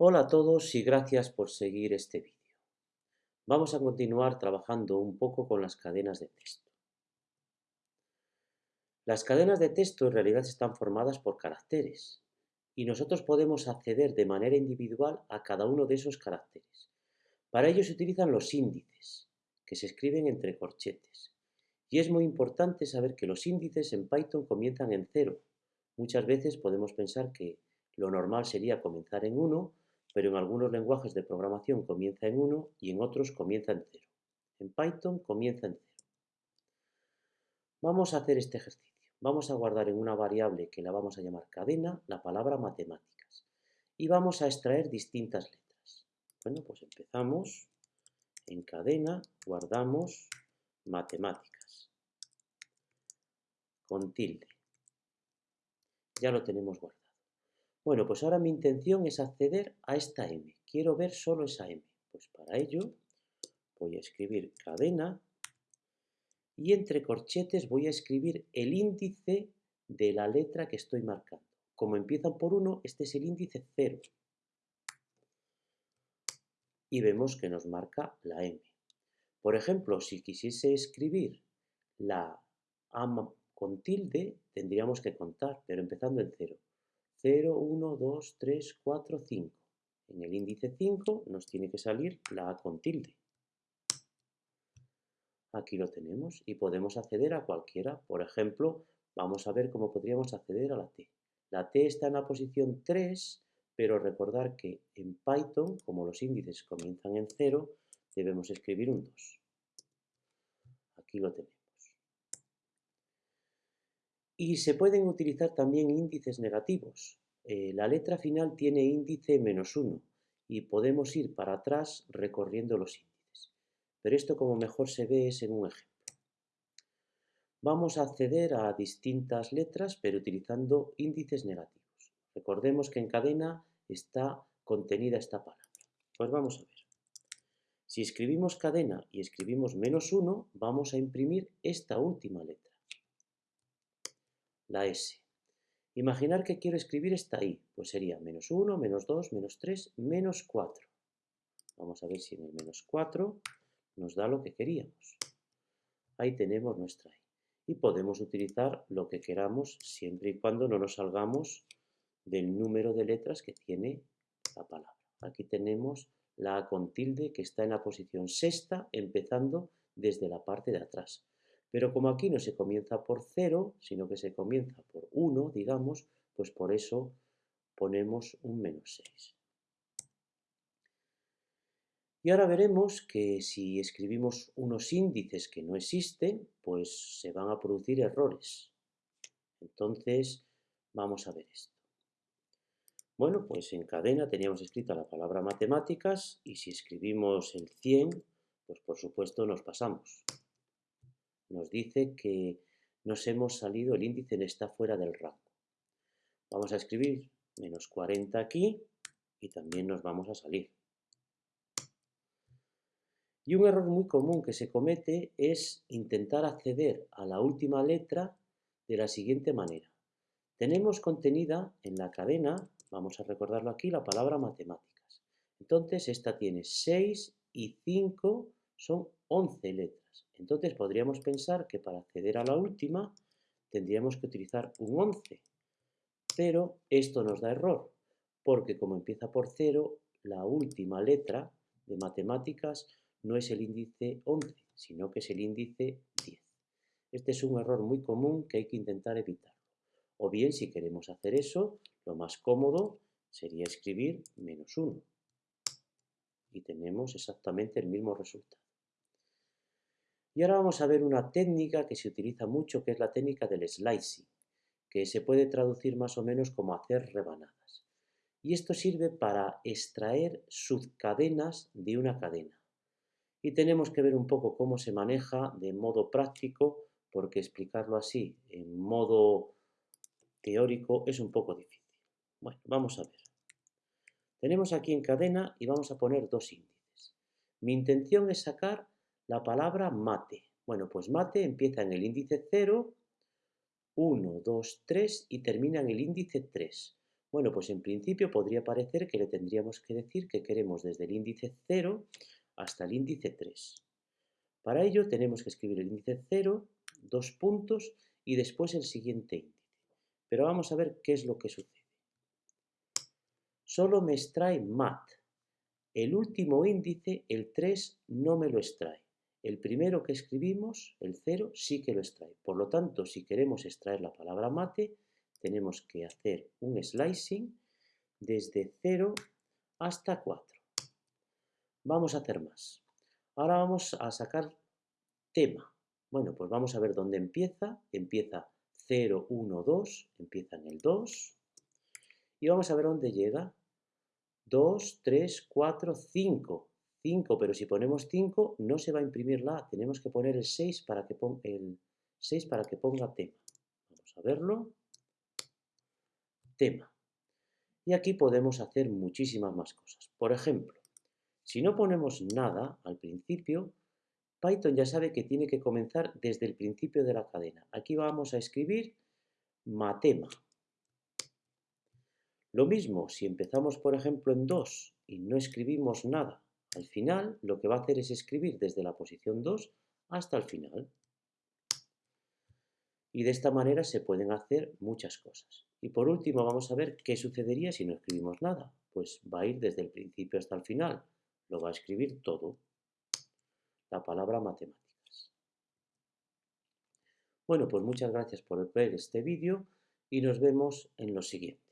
Hola a todos y gracias por seguir este vídeo. Vamos a continuar trabajando un poco con las cadenas de texto. Las cadenas de texto en realidad están formadas por caracteres y nosotros podemos acceder de manera individual a cada uno de esos caracteres. Para ello se utilizan los índices, que se escriben entre corchetes. Y es muy importante saber que los índices en Python comienzan en cero. Muchas veces podemos pensar que lo normal sería comenzar en 1, pero en algunos lenguajes de programación comienza en 1 y en otros comienza en 0. En Python comienza en 0. Vamos a hacer este ejercicio. Vamos a guardar en una variable que la vamos a llamar cadena la palabra matemáticas y vamos a extraer distintas letras. Bueno, pues empezamos en cadena, guardamos matemáticas con tilde. Ya lo tenemos guardado. Bueno, pues ahora mi intención es acceder a esta M. Quiero ver solo esa M. Pues para ello voy a escribir cadena y entre corchetes voy a escribir el índice de la letra que estoy marcando. Como empiezan por 1, este es el índice 0. Y vemos que nos marca la M. Por ejemplo, si quisiese escribir la A con tilde, tendríamos que contar, pero empezando en 0. 0, 1, 2, 3, 4, 5. En el índice 5 nos tiene que salir la A con tilde. Aquí lo tenemos y podemos acceder a cualquiera. Por ejemplo, vamos a ver cómo podríamos acceder a la T. La T está en la posición 3, pero recordar que en Python, como los índices comienzan en 0, debemos escribir un 2. Aquí lo tenemos. Y se pueden utilizar también índices negativos. Eh, la letra final tiene índice menos 1 y podemos ir para atrás recorriendo los índices. Pero esto como mejor se ve es en un ejemplo. Vamos a acceder a distintas letras pero utilizando índices negativos. Recordemos que en cadena está contenida esta palabra. Pues vamos a ver. Si escribimos cadena y escribimos menos 1, vamos a imprimir esta última letra la S. Imaginar que quiero escribir esta I, pues sería menos 1, menos 2, menos 3, menos 4. Vamos a ver si en el menos 4 nos da lo que queríamos. Ahí tenemos nuestra I. Y podemos utilizar lo que queramos siempre y cuando no nos salgamos del número de letras que tiene la palabra. Aquí tenemos la A con tilde que está en la posición sexta, empezando desde la parte de atrás. Pero como aquí no se comienza por 0, sino que se comienza por 1, digamos, pues por eso ponemos un menos 6. Y ahora veremos que si escribimos unos índices que no existen, pues se van a producir errores. Entonces, vamos a ver esto. Bueno, pues en cadena teníamos escrita la palabra matemáticas y si escribimos el 100, pues por supuesto nos pasamos nos dice que nos hemos salido, el índice está fuera del rango. Vamos a escribir menos 40 aquí y también nos vamos a salir. Y un error muy común que se comete es intentar acceder a la última letra de la siguiente manera. Tenemos contenida en la cadena, vamos a recordarlo aquí, la palabra matemáticas. Entonces esta tiene 6 y 5 son 11 letras. Entonces podríamos pensar que para acceder a la última tendríamos que utilizar un 11. Pero esto nos da error, porque como empieza por 0, la última letra de matemáticas no es el índice 11, sino que es el índice 10. Este es un error muy común que hay que intentar evitarlo. O bien, si queremos hacer eso, lo más cómodo sería escribir menos 1. Y tenemos exactamente el mismo resultado. Y ahora vamos a ver una técnica que se utiliza mucho, que es la técnica del slicing, que se puede traducir más o menos como hacer rebanadas. Y esto sirve para extraer subcadenas de una cadena. Y tenemos que ver un poco cómo se maneja de modo práctico, porque explicarlo así en modo teórico es un poco difícil. Bueno, vamos a ver. Tenemos aquí en cadena y vamos a poner dos índices. Mi intención es sacar la palabra mate. Bueno, pues mate empieza en el índice 0, 1, 2, 3 y termina en el índice 3. Bueno, pues en principio podría parecer que le tendríamos que decir que queremos desde el índice 0 hasta el índice 3. Para ello tenemos que escribir el índice 0, dos puntos y después el siguiente índice. Pero vamos a ver qué es lo que sucede. Solo me extrae mat. El último índice, el 3, no me lo extrae. El primero que escribimos, el 0, sí que lo extrae. Por lo tanto, si queremos extraer la palabra mate, tenemos que hacer un slicing desde 0 hasta 4. Vamos a hacer más. Ahora vamos a sacar tema. Bueno, pues vamos a ver dónde empieza. Empieza 0, 1, 2, empieza en el 2. Y vamos a ver dónde llega. 2, 3, 4, 5. 5, pero si ponemos 5 no se va a imprimir la A. Tenemos que poner el 6 para que, ponga, el 6 para que ponga tema. Vamos a verlo tema. Y aquí podemos hacer muchísimas más cosas. Por ejemplo, si no ponemos nada al principio, Python ya sabe que tiene que comenzar desde el principio de la cadena. Aquí vamos a escribir matema. Lo mismo, si empezamos por ejemplo en 2 y no escribimos nada al final, lo que va a hacer es escribir desde la posición 2 hasta el final. Y de esta manera se pueden hacer muchas cosas. Y por último vamos a ver qué sucedería si no escribimos nada. Pues va a ir desde el principio hasta el final. Lo va a escribir todo. La palabra matemáticas. Bueno, pues muchas gracias por ver este vídeo y nos vemos en los siguientes.